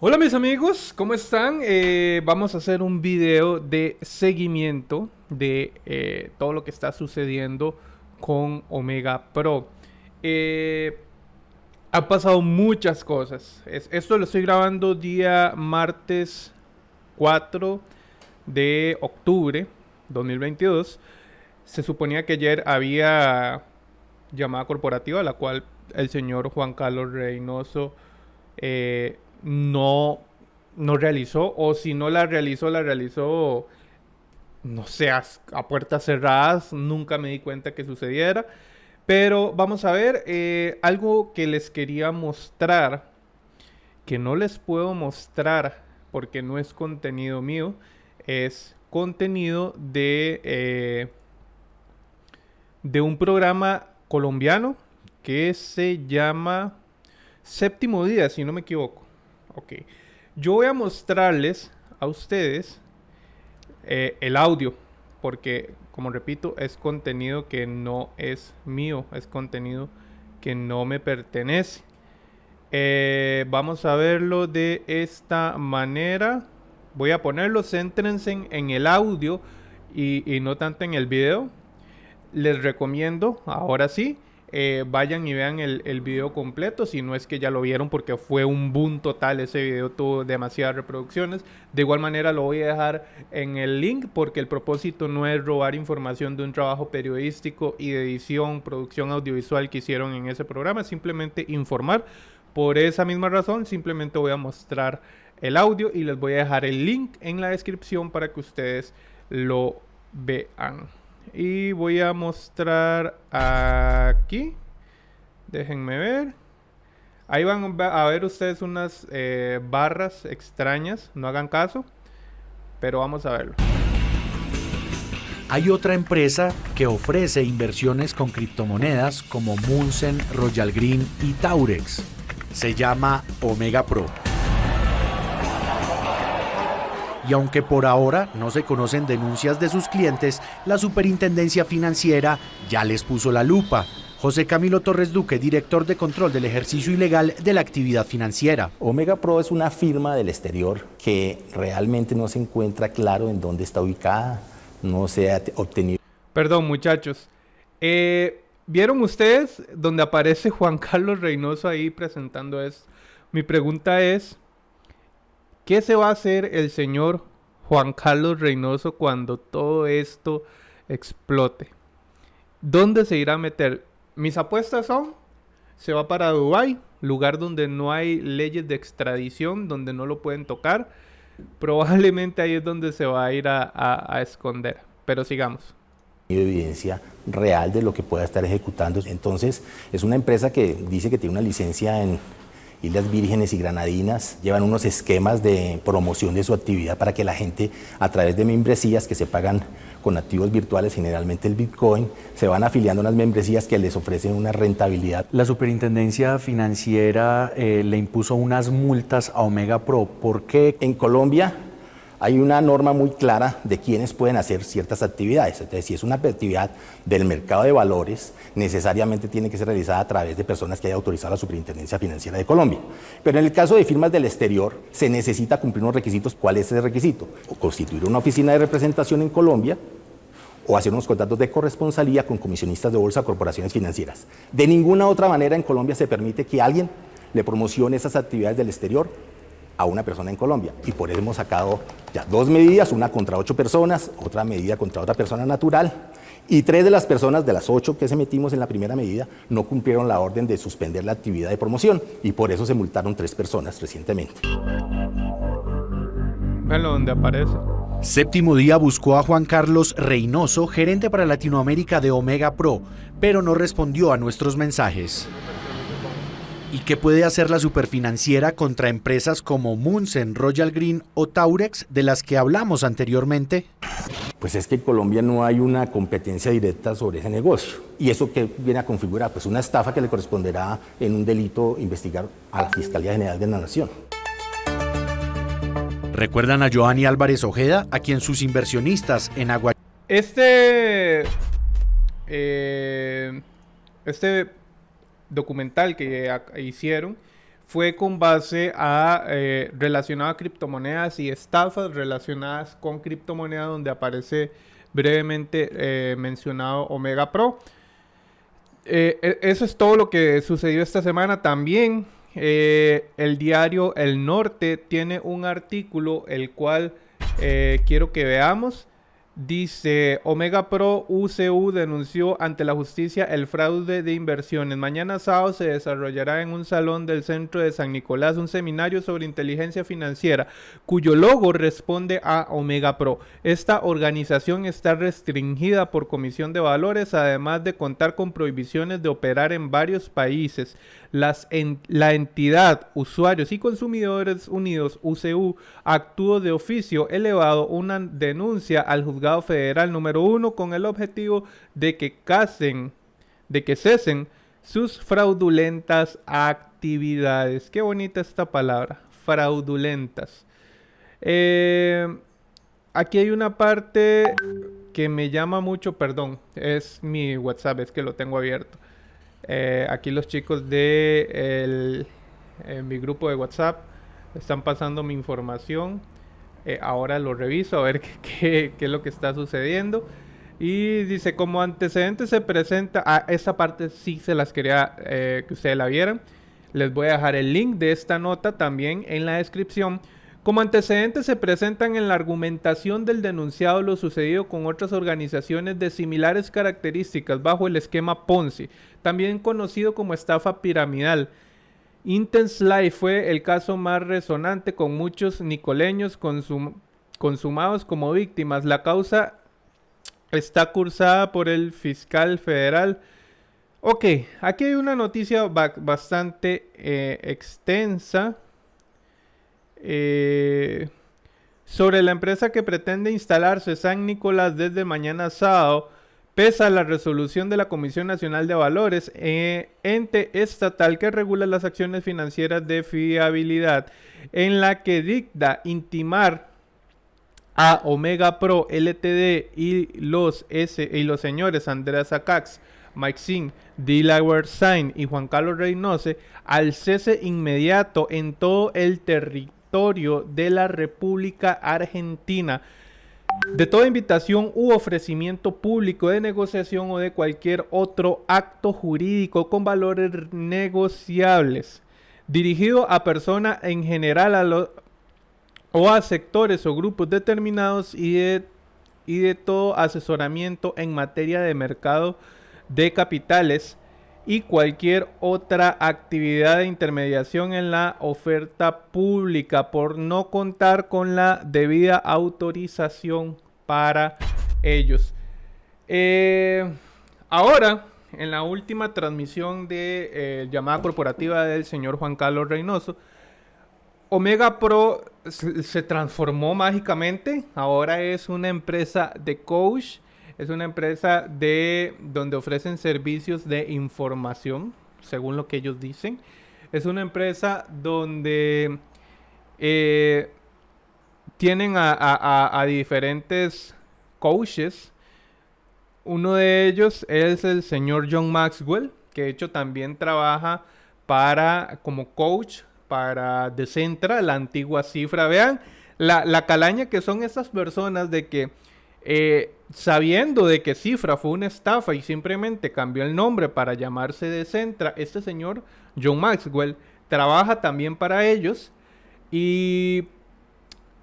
Hola mis amigos, ¿cómo están? Eh, vamos a hacer un video de seguimiento de eh, todo lo que está sucediendo con Omega Pro. Eh, han pasado muchas cosas. esto lo estoy grabando día martes 4 de octubre 2022. Se suponía que ayer había llamada corporativa, la cual el señor Juan Carlos Reynoso eh, no, no realizó, o si no la realizó, la realizó, no sé, a, puertas cerradas, nunca me di cuenta que sucediera. Pero vamos a ver, eh, algo que les quería mostrar, que no les puedo mostrar porque no es contenido mío, es contenido de, eh, de un programa colombiano que se llama Séptimo Día, si no me equivoco. Ok. Yo voy a mostrarles a ustedes eh, el audio, porque, como repito, es contenido que no es mío, es contenido que no me pertenece. Eh, vamos a verlo de esta manera. Voy a ponerlo, céntrense en, el audio y, y no tanto en el video. Les recomiendo, ahora sí, eh, vayan y vean el, el, video completo, si no es que ya lo vieron porque fue un boom total, ese video tuvo demasiadas reproducciones. De igual manera lo voy a dejar en el link porque el propósito no es robar información de un trabajo periodístico y de edición, producción audiovisual que hicieron en ese programa, simplemente informar. Por esa misma razón, simplemente voy a mostrar el audio y les voy a dejar el link en la descripción para que ustedes lo vean. Y voy a mostrar aquí. Déjenme ver. Ahí van a ver ustedes unas eh, barras extrañas. No hagan caso. Pero vamos a verlo. Hay otra empresa que ofrece inversiones con criptomonedas como Munsen, Royal Green y Taurex. Se llama Omega Pro y aunque por ahora no se conocen denuncias de sus clientes, la Superintendencia Financiera ya les puso la lupa. José Camilo Torres Duque, director de control del ejercicio ilegal de la actividad financiera. Omega Pro es una firma del exterior que realmente no se encuentra claro en dónde está ubicada, no se ha obtenido. Perdón muchachos, eh, ¿vieron ustedes donde aparece Juan Carlos Reynoso ahí presentando esto? Mi pregunta es, ¿Qué se va a hacer el señor Juan Carlos Reynoso cuando todo esto explote? ¿Dónde se irá a meter? Mis apuestas son, se va para Dubái, lugar donde no hay leyes de extradición, donde no lo pueden tocar. Probablemente ahí es donde se va a ir a, esconder. Pero sigamos evidencia real de lo que pueda estar ejecutando. Entonces, es una empresa que dice que tiene una licencia en Islas Vírgenes y Granadinas llevan unos esquemas de promoción de su actividad para que la gente a través de membresías que se pagan con activos virtuales, generalmente el Bitcoin, se van afiliando a unas membresías que les ofrecen una rentabilidad. La Superintendencia Financiera eh, le impuso unas multas a Omega Pro. ¿Por qué? En Colombia hay una norma muy clara de quiénes pueden hacer ciertas actividades. Si es una actividad del mercado de valores, necesariamente tiene que ser realizada a través de personas que haya autorizado la Superintendencia Financiera de Colombia. Pero en el caso de firmas del exterior, se necesita cumplir unos requisitos. ¿Cuál es ese requisito? O constituir una oficina de representación en Colombia, o hacer unos contratos de corresponsalía con comisionistas de bolsa corporaciones financieras. De ninguna otra manera en Colombia se permite que alguien le promocione esas actividades del exterior a una persona en Colombia. Y por eso hemos sacado ya dos medidas, una contra ocho personas, otra medida contra otra persona natural. Y tres de las personas, de las ocho que se metimos en la primera medida, no cumplieron la orden de suspender la actividad de promoción. Y por eso se multaron tres personas recientemente. Bueno, donde aparece. Séptimo día buscó a Juan Carlos Reynoso, gerente para Latinoamérica de Omega Pro, pero no respondió a nuestros mensajes. ¿Y qué puede hacer la superfinanciera contra empresas como Munsen, Royal Green o Taurex de las que hablamos anteriormente? Pues es que en Colombia no hay una competencia directa sobre ese negocio. ¿Y eso qué viene a configurar? Pues una estafa que le corresponderá en un delito investigar a la Fiscalía General de la Nación. ¿Recuerdan a Joanny Álvarez Ojeda, a quien sus inversionistas en Agua... Este... Eh, este documental que hicieron fue con base a eh, relacionado a criptomonedas y estafas relacionadas con criptomonedas donde aparece brevemente eh, mencionado Omega Pro. Eh, e, eso es todo lo que sucedió esta semana. También el diario El Norte tiene un artículo el cual quiero que veamos. Dice, Omega Pro UCU denunció ante la justicia el fraude de inversiones. Mañana sábado se desarrollará en un salón del centro de San Nicolás un seminario sobre inteligencia financiera, cuyo logo responde a Omega Pro. Esta organización está restringida por Comisión de Valores, además de contar con prohibiciones de operar en varios países. La entidad Usuarios y Consumidores Unidos, UCU, actuó de oficio elevado una denuncia al juzgado federal número uno con el objetivo de que casen, de que cesen sus fraudulentas actividades. Qué bonita esta palabra, fraudulentas. Eh, aquí hay una parte que me llama mucho, perdón, es mi WhatsApp, es que lo tengo abierto. Eh, aquí los chicos de mi grupo de WhatsApp están pasando mi información. Eh, ahora lo reviso a ver qué, es lo que está sucediendo. Y dice, como antecedente se presenta, a ah, esta parte sí se las quería eh, que ustedes la vieran. Les voy a dejar el link de esta nota también en la descripción. Como antecedentes se presentan en la argumentación del denunciado lo sucedido con otras organizaciones de similares características bajo el esquema Ponzi, también conocido como estafa piramidal, Intense Life fue el caso más resonante con muchos nicoleños consumados como víctimas. La causa está cursada por el fiscal federal. Ok, aquí hay una noticia bastante eh, extensa eh, sobre la empresa que pretende instalarse San Nicolás desde mañana sábado Pesa la resolución de la Comisión Nacional de Valores, eh, ente estatal que regula las acciones financieras de fiabilidad, en la que dicta intimar a Omega Pro LTD y los, S, y los señores Andreas Acax, Mike Singh, Delaware Sain y Juan Carlos Reynoso al cese inmediato en todo el territorio de la República Argentina. De toda invitación u ofrecimiento público de negociación o de cualquier otro acto jurídico con valores negociables dirigido a personas en general o a sectores o grupos determinados y de, y de todo asesoramiento en materia de mercado de capitales y cualquier otra actividad de intermediación en la oferta pública por no contar con la debida autorización para ellos. Eh, ahora, en la última transmisión de eh, llamada corporativa del señor Juan Carlos Reynoso, Omega Pro se transformó mágicamente. Ahora es una empresa de coach es una empresa de donde ofrecen servicios de información, según lo que ellos dicen. Es una empresa donde eh, tienen a, diferentes coaches. Uno de ellos es el señor John Maxwell, que de hecho también trabaja para como coach para Decentra, la antigua cifra. Vean la, la calaña que son esas personas de que eh, sabiendo de que Cifra fue una estafa y simplemente cambió el nombre para llamarse Decentra, este señor, John Maxwell, trabaja también para ellos. Y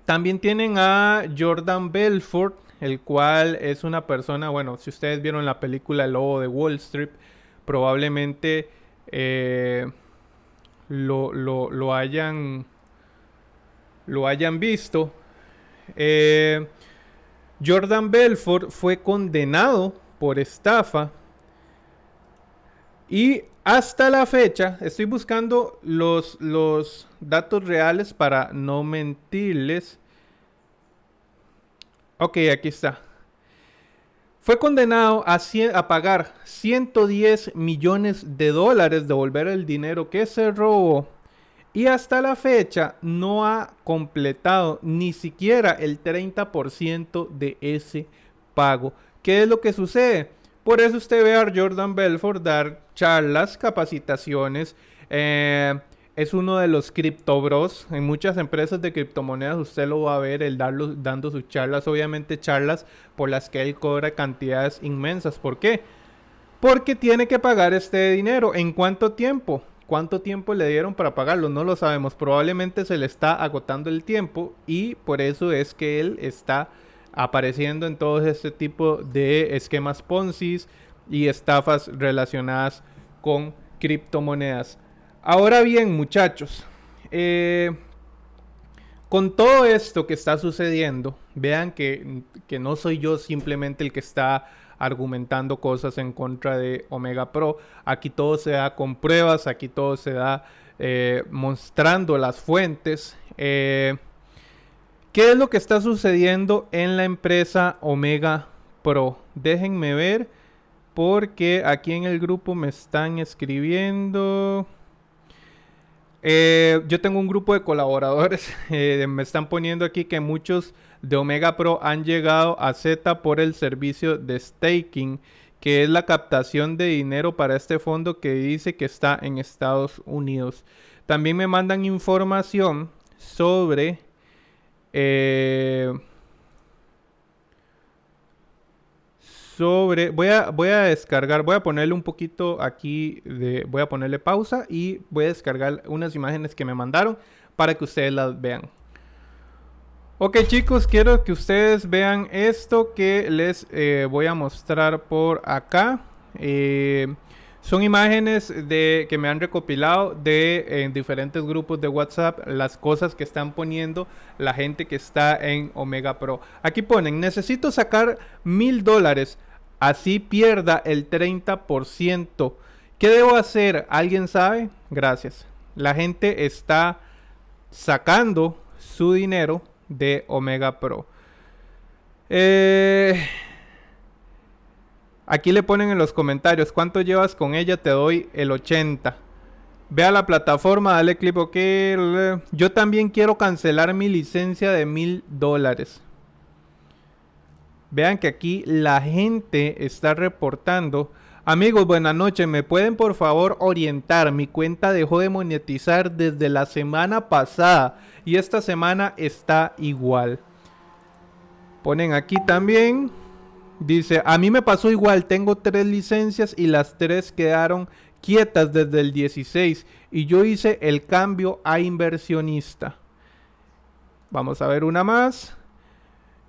también tienen a Jordan Belfort, el cual es una persona, bueno, si ustedes vieron la película El Lobo de Wall Street, probablemente eh, lo, lo, hayan, lo hayan visto. Eh, Jordan Belfort fue condenado por estafa y hasta la fecha, estoy buscando los, los datos reales para no mentirles. Ok, aquí está. Fue condenado a, a, pagar 110 millones de dólares, devolver el dinero que se robó y hasta la fecha no ha completado ni siquiera el 30% de ese pago. ¿Qué es lo que sucede? Por eso usted ve a Jordan Belfort dar charlas, capacitaciones, eh, es uno de los criptobros. En muchas empresas de criptomonedas usted lo va a ver, el darlo, dando sus charlas, obviamente charlas por las que él cobra cantidades inmensas. ¿Por qué? Porque tiene que pagar este dinero. ¿En cuánto tiempo? ¿Cuánto tiempo le dieron para pagarlo? No lo sabemos. Probablemente se le está agotando el tiempo y por eso es que él está apareciendo en todo este tipo de esquemas Ponzi y estafas relacionadas con criptomonedas. Ahora bien, muchachos, eh, con todo esto que está sucediendo, vean que, que, no soy yo simplemente el que está argumentando cosas en contra de Omega Pro. Aquí todo se da con pruebas, aquí todo se da eh, mostrando las fuentes. Eh, ¿Qué es lo que está sucediendo en la empresa Omega Pro? Déjenme ver porque aquí en el grupo me están escribiendo. Eh, yo tengo un grupo de colaboradores, me están poniendo aquí que muchos de Omega Pro han llegado a Z por el servicio de staking, que es la captación de dinero para este fondo que dice que está en Estados Unidos. También me mandan información sobre... Eh, sobre voy a voy a descargar voy a ponerle un poquito aquí de voy a ponerle pausa y voy a descargar unas imágenes que me mandaron para que ustedes las vean ok chicos quiero que ustedes vean esto que les eh, voy a mostrar por acá eh, son imágenes de que me han recopilado de en diferentes grupos de WhatsApp las cosas que están poniendo la gente que está en Omega Pro. Aquí ponen, necesito sacar mil dólares, así pierda el 30%. ¿Qué debo hacer? ¿Alguien sabe? Gracias. La gente está sacando su dinero de Omega Pro. Eh... Aquí le ponen en los comentarios cuánto llevas con ella, te doy el 80. Ve a la plataforma, dale clip OK. Yo también quiero cancelar mi licencia de mil dólares. Vean que aquí la gente está reportando. Amigos, buenas noches. ¿Me pueden por favor orientar? Mi cuenta dejó de monetizar desde la semana pasada y esta semana está igual. Ponen aquí también. Dice, a mí me pasó igual, tengo tres licencias y las tres quedaron quietas desde el 16 y yo hice el cambio a inversionista. Vamos a ver una más.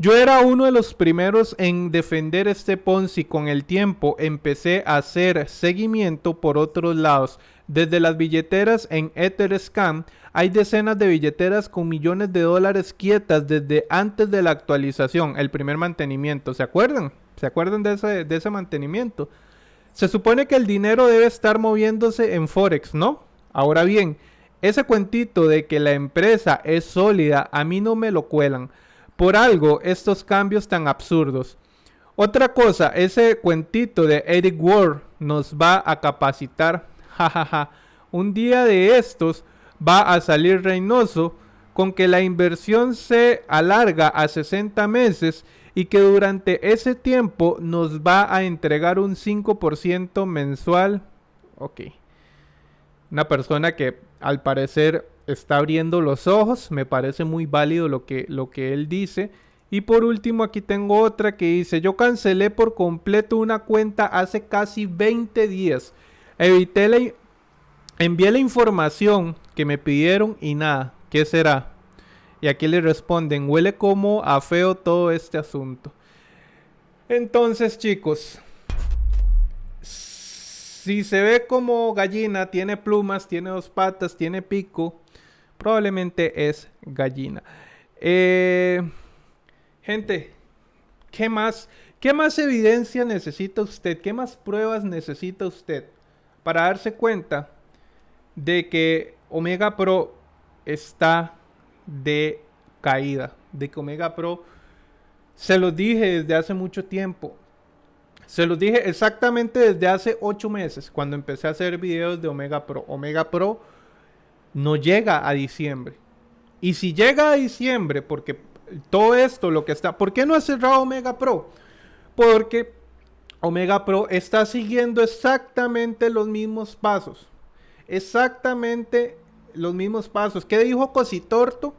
Yo era uno de los primeros en defender este Ponzi. Con el tiempo empecé a hacer seguimiento por otros lados. Desde las billeteras en Etherscan hay decenas de billeteras con millones de dólares quietas desde antes de la actualización, el primer mantenimiento. ¿Se acuerdan? ¿Se acuerdan de ese, de ese mantenimiento? Se supone que el dinero debe estar moviéndose en Forex, ¿no? Ahora bien, ese cuentito de que la empresa es sólida, a mí no me lo cuelan. Por algo, estos cambios tan absurdos. Otra cosa, ese cuentito de Eric Ward nos va a capacitar. Jajaja. Un día de estos va a salir Reynoso con que la inversión se alarga a 60 meses y que durante ese tiempo nos va a entregar un 5% mensual. Ok. Una persona que al parecer está abriendo los ojos, me parece muy válido lo que, lo que él dice. Y por último aquí tengo otra que dice, yo cancelé por completo una cuenta hace casi 20 días. Evité la... Envié la información que me pidieron y nada. ¿Qué será? Y aquí le responden, huele como a feo todo este asunto. Entonces, chicos, si se ve como gallina, tiene plumas, tiene dos patas, tiene pico, probablemente es gallina. Eh, gente, ¿qué más? ¿Qué más evidencia necesita usted? ¿Qué más pruebas necesita usted para darse cuenta de que Omega Pro está de caída, de que Omega Pro, se los dije desde hace mucho tiempo, se los dije exactamente desde hace 8 meses, cuando empecé a hacer videos de Omega Pro. Omega Pro no llega a diciembre. Y si llega a diciembre, porque todo esto, lo que está, ¿por qué no ha cerrado Omega Pro? Porque Omega Pro está siguiendo exactamente los mismos pasos. Exactamente los mismos pasos. ¿Qué dijo Cositorto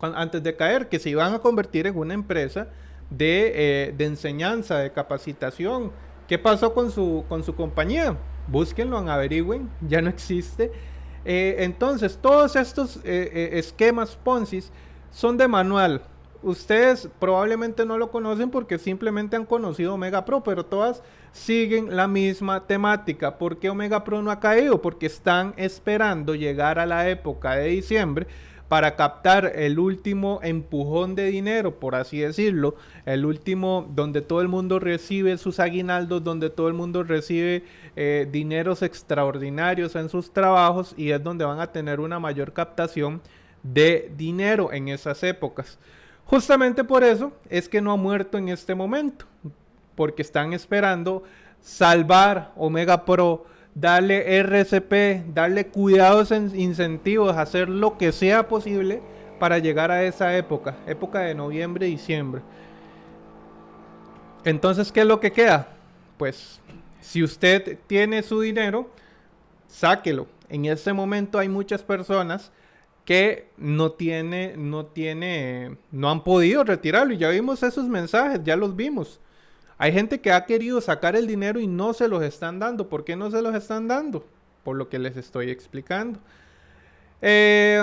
antes de caer? Que se iban a convertir en una empresa de, eh, de enseñanza, de capacitación. ¿Qué pasó con su, con su compañía? Búsquenlo, averigüen, ya no existe. Eh, entonces, todos estos eh, esquemas Ponzi son de manual. Ustedes probablemente no lo conocen porque simplemente han conocido Omega Pro, pero todas siguen la misma temática. ¿Por qué Omega Pro no ha caído? Porque están esperando llegar a la época de diciembre para captar el último empujón de dinero, por así decirlo, el último donde todo el mundo recibe sus aguinaldos, donde todo el mundo recibe eh, dineros extraordinarios en sus trabajos y es donde van a tener una mayor captación de dinero en esas épocas. Justamente por eso es que no ha muerto en este momento, porque están esperando salvar Omega Pro, darle RCP, darle cuidados, incentivos, hacer lo que sea posible para llegar a esa época, época de noviembre, diciembre. Entonces, ¿qué es lo que queda? Pues, si usted tiene su dinero, sáquelo. En este momento hay muchas personas que no tiene, no tiene, no han podido retirarlo. Y ya vimos esos mensajes, ya los vimos. Hay gente que ha querido sacar el dinero y no se los están dando. ¿Por qué no se los están dando? Por lo que les estoy explicando. Eh,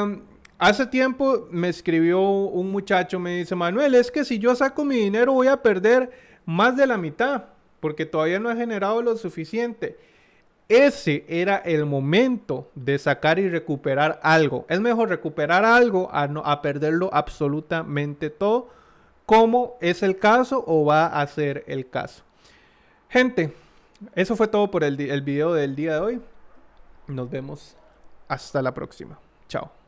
hace tiempo me escribió un muchacho, me dice, Manuel, es que si yo saco mi dinero voy a perder más de la mitad, porque todavía no he generado lo suficiente. Ese era el momento de sacar y recuperar algo. Es mejor recuperar algo a, no, a perderlo absolutamente todo, como es el caso o va a ser el caso. Gente, eso fue todo por el video del día de hoy. Nos vemos hasta la próxima. Chao.